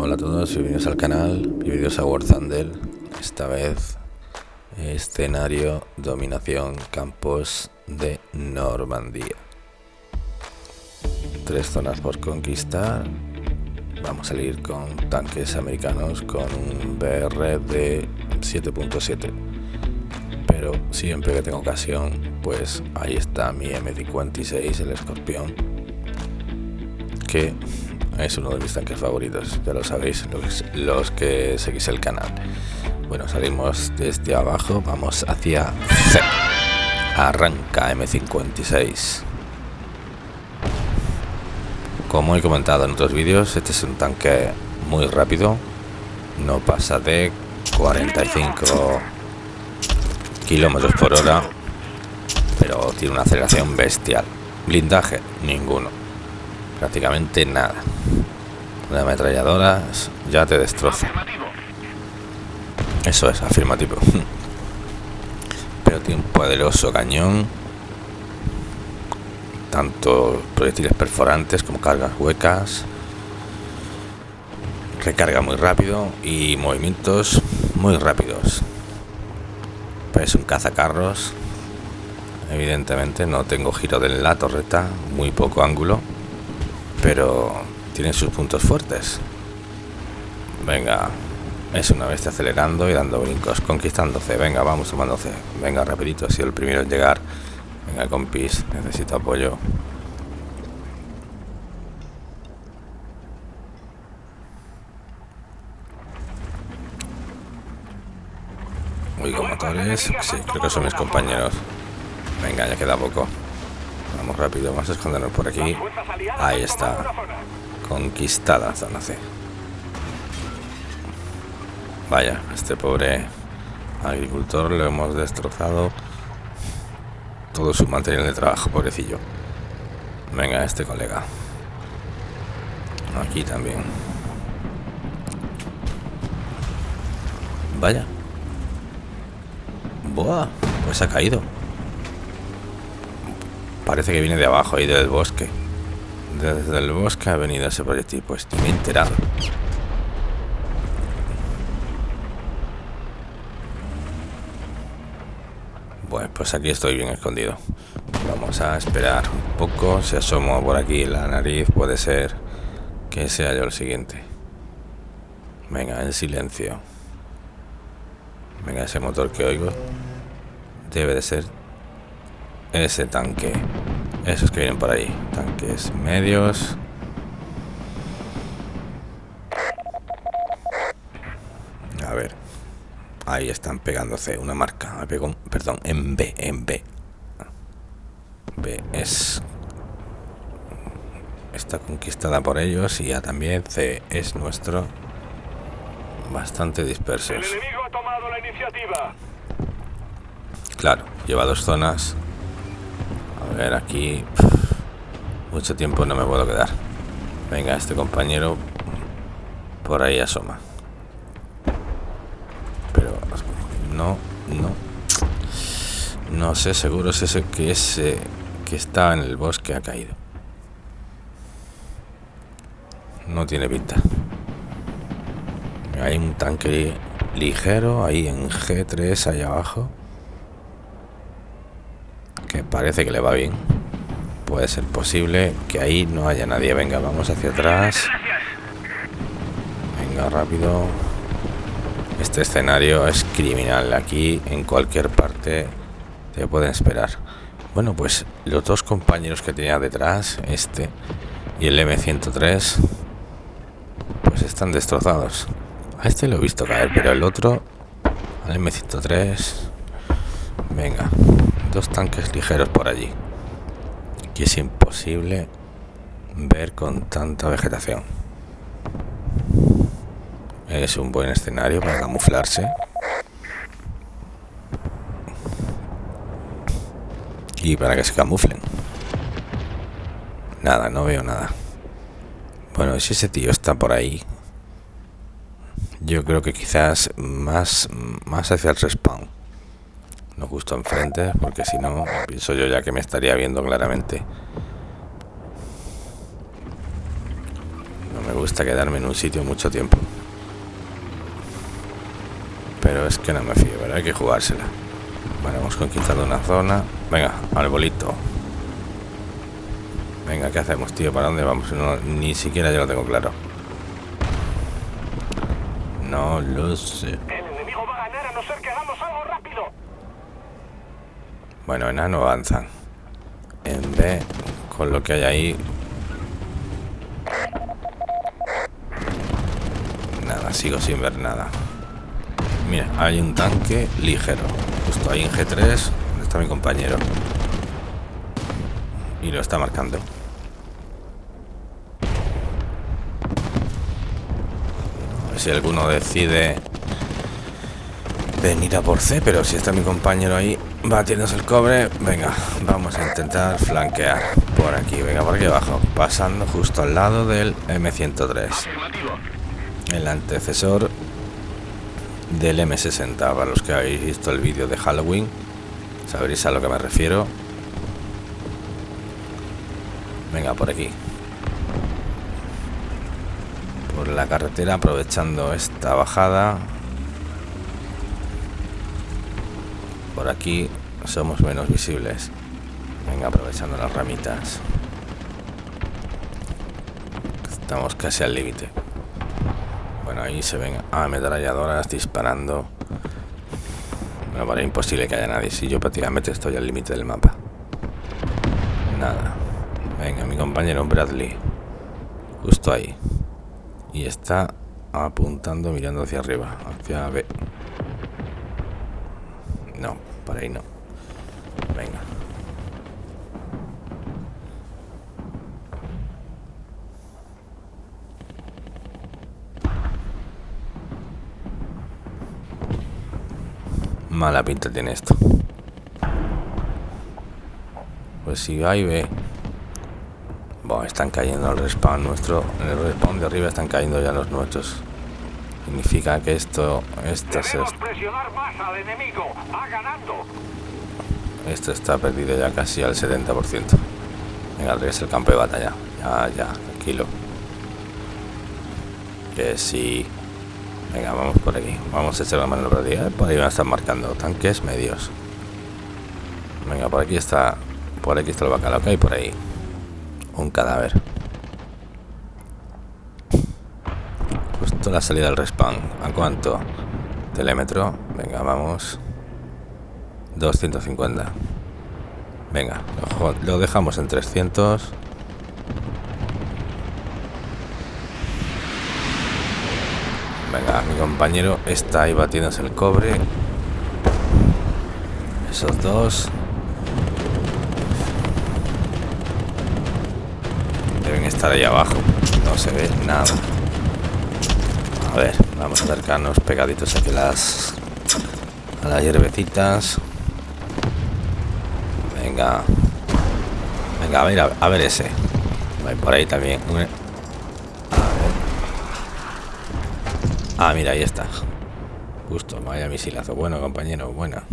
todos, bienvenidos al canal, bienvenidos a War Thunder. Esta vez, escenario, dominación, campos de Normandía. Tres zonas por conquistar. Vamos a salir con tanques americanos con un BR de 7.7. Pero siempre que tengo ocasión, pues ahí está mi M56, el escorpión. Que es uno de mis tanques favoritos, ya lo sabéis, los, que seguís el canal. Bueno, salimos desde abajo, vamos hacia C. Arranca M56. Como he comentado en otros vídeos, este es un tanque muy rápido. No pasa de 45 kilómetros por hora, pero tiene una aceleración bestial. Blindaje, ninguno prácticamente nada. Una ametralladora ya te destroza. Eso es, afirmativo. Pero tiene un poderoso cañón. Tanto proyectiles perforantes como cargas huecas. Recarga muy rápido y movimientos muy rápidos. Es un cazacarros. Evidentemente no tengo giro de la torreta, muy poco ángulo pero tiene sus puntos fuertes. Venga, es una bestia acelerando y dando brincos, conquistándose. Venga, vamos tomándose. Venga, rapidito, sido el primero en llegar. Venga, compis, necesito apoyo. Oigo motores, sí, creo que son mis compañeros. Venga, ya queda poco. Vamos rápido, vamos a escondernos por aquí. Ahí está. Conquistada zona C. Vaya, este pobre agricultor lo hemos destrozado. Todo su material de trabajo, pobrecillo. Venga, este colega. Aquí también. Vaya. Boa, pues ha caído. Parece que viene de abajo, ahí del bosque. Desde el bosque ha venido ese proyectil, pues estoy enterado. Bueno, pues aquí estoy bien escondido. Vamos a esperar un poco. Si asomo por aquí la nariz, puede ser que sea yo el siguiente. Venga, en silencio. Venga, ese motor que oigo debe de ser ese tanque. Esos que vienen por ahí. Tanques medios. A ver. Ahí están pegándose una marca. Me pegó, perdón, en B, en B. B es... Está conquistada por ellos y ya también C es nuestro. Bastante dispersos. El enemigo ha tomado la iniciativa. Claro, lleva dos zonas a ver, aquí... Mucho tiempo no me puedo quedar. Venga, este compañero por ahí asoma. Pero no, no. No sé seguro si ese que ese que está en el bosque ha caído. No tiene pinta. Hay un tanque ligero ahí en G3 allá abajo parece que le va bien. Puede ser posible que ahí no haya nadie. Venga, vamos hacia atrás. Venga, rápido. Este escenario es criminal. Aquí, en cualquier parte, te pueden esperar. Bueno, pues los dos compañeros que tenía detrás, este y el M103, pues están destrozados. A este lo he visto caer, pero el otro, al M103, venga, dos tanques ligeros por allí y es imposible ver con tanta vegetación. Es un buen escenario para camuflarse. Y para que se camuflen. Nada, no veo nada. Bueno, si ese tío está por ahí yo creo que quizás más, más hacia el respawn no justo enfrente, porque si no, pienso yo ya que me estaría viendo claramente. No me gusta quedarme en un sitio mucho tiempo. Pero es que no me fío, pero hay que jugársela. Vale, hemos conquistado una zona. Venga, al bolito. Venga, ¿qué hacemos, tío? ¿Para dónde vamos? ni siquiera yo lo tengo claro. No lo sé. Bueno, enano avanzan. En B, con lo que hay ahí... Nada, sigo sin ver nada. Mira, hay un tanque ligero. Justo ahí en G3, donde está mi compañero. Y lo está marcando. Si alguno decide venir a por C, pero si está mi compañero ahí batiéndose el cobre, venga, vamos a intentar flanquear por aquí, venga, por aquí abajo, pasando justo al lado del M103, el antecesor del M60, para los que habéis visto el vídeo de Halloween, sabréis a lo que me refiero. Venga, por aquí. Por la carretera, aprovechando esta bajada, por aquí somos menos visibles. Venga, aprovechando las ramitas. Estamos casi al límite. Bueno, ahí se ven ametralladoras disparando. Me parece imposible que haya nadie. Si yo prácticamente estoy al límite del mapa. Nada. Venga, mi compañero Bradley. Justo ahí. Y está apuntando, mirando hacia arriba. Hacia B. No, por ahí no. Venga. Mala pinta tiene esto. Pues si y ve. Bueno, están cayendo al respawn nuestro. En el respawn de arriba están cayendo ya los nuestros. Significa que esto... Esto se... Esto está perdido ya casi al 70%. Venga, es el campo de batalla. Ya, ya, tranquilo. Que sí. Venga, vamos por aquí. Vamos a echar la mano por ahí. Por ahí van a estar marcando tanques medios. Venga, por aquí está... Por aquí está el bacalao que hay por ahí. Un cadáver. Justo la salida del respawn. ¿A cuánto? Telémetro. Venga, vamos. 250. Venga, lo dejamos en 300. Venga, mi compañero está ahí batiéndose el cobre. Esos dos. Deben estar ahí abajo. No se ve nada. A ver, vamos a acercarnos pegaditos aquí las a las hierbecitas. Venga. Venga, a ver, a, ver ese. por ahí también. A ver. Ah, mira, ahí está. Justo, vaya misilazo. Bueno, compañero, buena.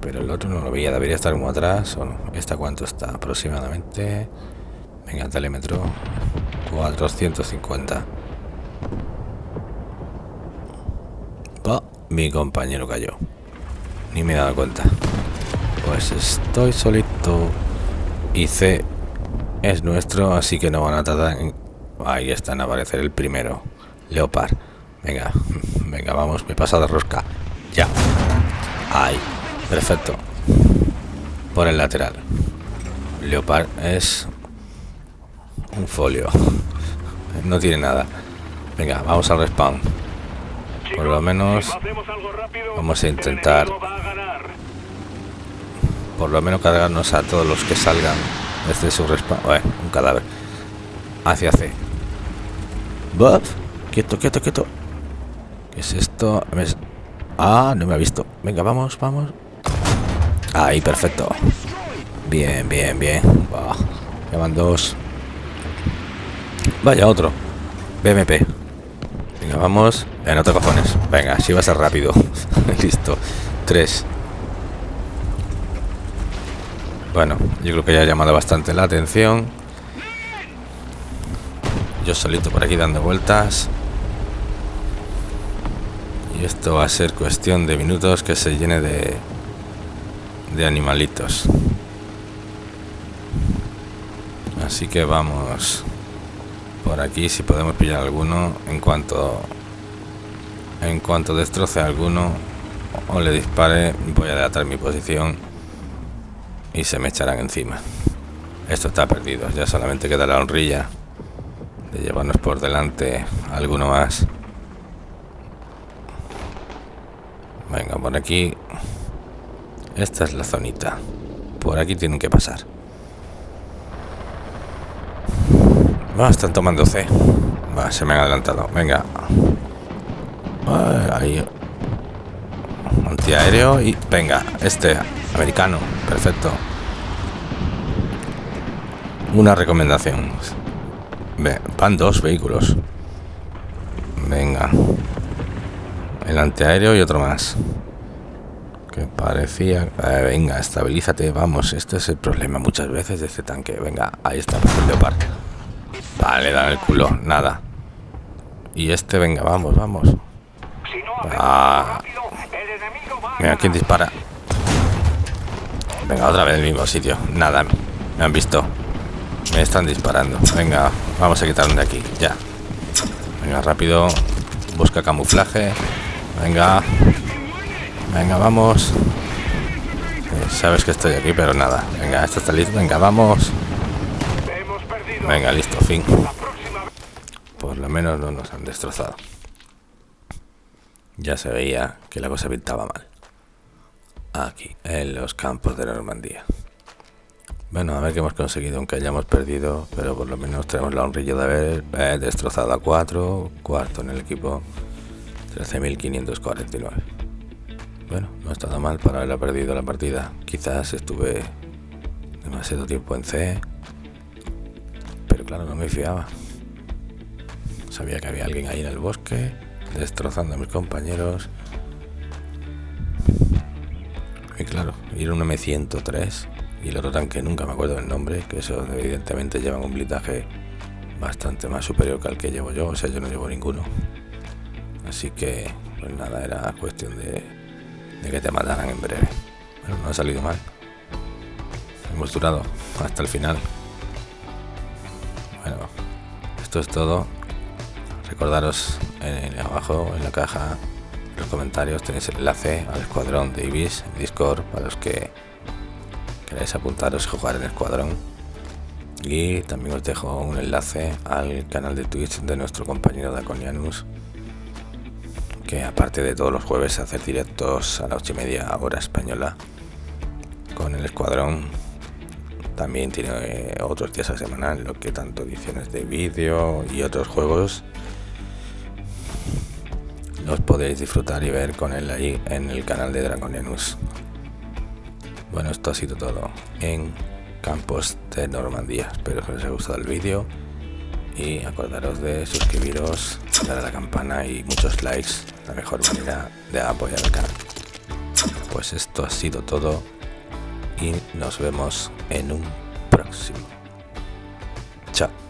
Pero el otro no lo veía, debería estar como atrás o no. ¿Esta cuánto está? Aproximadamente. Venga, telémetro. 450. Mi compañero cayó. Ni me he dado cuenta. Pues estoy solito. Y C es nuestro, así que no van a tardar en... Ahí están a aparecer el primero. Leopard. Venga, venga, vamos, me pasa de rosca. Ya. Ahí. Perfecto. Por el lateral. Leopard es un folio. No tiene nada. Venga, vamos al respawn. Por lo menos vamos a intentar por lo menos cargarnos a todos los que salgan desde su respawn. un cadáver. Hacia C. Buff. Quieto, quieto, quieto. ¿Qué es esto? Ah, no me ha visto. Venga, vamos, vamos. Ahí, perfecto. Bien, bien, bien. Ya van dos. Vaya otro. BMP. Venga, vamos. En otro cojones. Venga, si va a ser rápido. Listo. Tres. Bueno, yo creo que ya ha llamado bastante la atención. yo solito por aquí dando vueltas. Y esto va a ser cuestión de minutos que se llene de, de animalitos. Así que vamos por aquí si podemos pillar alguno en cuanto en cuanto destroce alguno o le dispare voy a adelantar mi posición y se me echarán encima esto está perdido ya solamente queda la honrilla de llevarnos por delante alguno más venga por aquí esta es la zonita por aquí tienen que pasar Va, están tomando C. Va, se me han adelantado. Venga. Ahí. Antiaéreo y... Venga, este. Americano. Perfecto. Una recomendación. van dos vehículos. Venga. El antiaéreo y otro más. Que parecía... Eh, venga, estabilízate. Vamos, este es el problema muchas veces de este tanque. Venga, ahí está el leopardo. Vale, da el culo, nada. Y este, venga, vamos, vamos. Ah. Mira, ¿quién dispara? Venga, otra vez el mismo sitio. Nada, me han visto. Me están disparando. Venga, vamos a quitarme de aquí, ya. Venga, rápido. Busca camuflaje. Venga. Venga, vamos. Eh, sabes que estoy aquí, pero nada. Venga, esto está listo. Venga, vamos. Venga, listo, fin. Por lo menos no nos han destrozado. Ya se veía que la cosa pintaba mal. Aquí, en los campos de Normandía. Bueno, a ver qué hemos conseguido, aunque hayamos perdido, pero por lo menos tenemos la honrilla de haber eh, destrozado a 4, cuarto en el equipo, 13.549. Bueno, no ha estado mal para haber perdido la partida. Quizás estuve demasiado tiempo en C, claro, no me fiaba. Sabía que había alguien ahí en el bosque, destrozando a mis compañeros. Y claro, ir un M103 y el otro tanque nunca me acuerdo del nombre, que eso evidentemente llevan un blindaje bastante más superior que el que llevo yo, o sea, yo no llevo ninguno. Así que, pues nada, era cuestión de, que te mataran en breve. Bueno, no ha salido mal. Hemos durado hasta el final. Bueno, esto es todo. Recordaros abajo en la caja, en los comentarios tenéis el enlace al escuadrón de Ibis Discord para los que queráis apuntaros y jugar en el escuadrón. Y también os dejo un enlace al canal de Twitch de nuestro compañero Daconianus, que aparte de todos los jueves hacer directos a las 8 y media hora española con el escuadrón también tiene eh, otros días a semana lo que tanto ediciones de vídeo y otros juegos los podéis disfrutar y ver con él ahí en el canal de Dragonianus. Bueno, esto ha sido todo en Campos de Normandía. Espero que os haya gustado el vídeo y acordaros de suscribiros, dar a la campana y muchos likes, la mejor manera de apoyar el canal. Pues esto ha sido todo y nos vemos en un próximo. Chao.